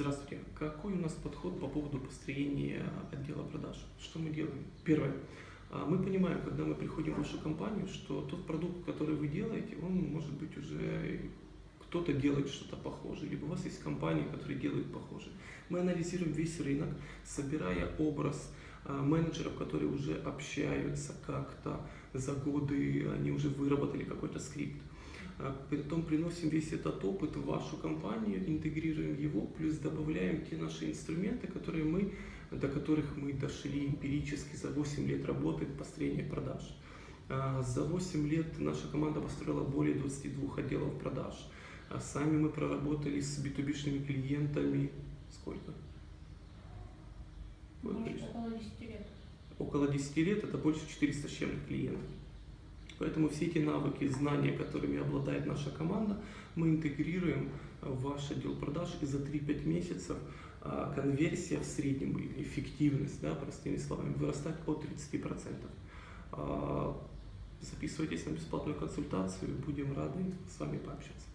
Здравствуйте. Какой у нас подход по поводу построения отдела продаж? Что мы делаем? Первое. А, Мы понимаем, когда мы приходим в вашу компанию, что тот продукт, который вы делаете, он может быть уже кто-то делает что-то похожее, либо у вас есть компании, которые делают похожее. Мы анализируем весь рынок, собирая образ а, менеджеров, которые уже общаются как-то за годы, они уже выработали какой-то скрипт. А, Потом приносим весь этот опыт в вашу компанию, интегрируем его, плюс добавляем те наши инструменты, которые мы, до которых мы дошли эмпирически за 8 лет работы в построении продаж. А, За 8 лет наша команда построила более 22 отделов продаж. А Сами мы проработали с B2B клиентами сколько? Может, около 10 лет. около 10 лет, это больше 400 с чем-то клиентов. Поэтому все эти навыки, знания, которыми обладает наша команда, мы интегрируем в ваш отдел продаж, и за 3-5 месяцев а, конверсия в среднем, или эффективность, да, простыми словами, вырастает от 30%. А, Записывайтесь на бесплатную консультацию, будем рады с вами пообщаться.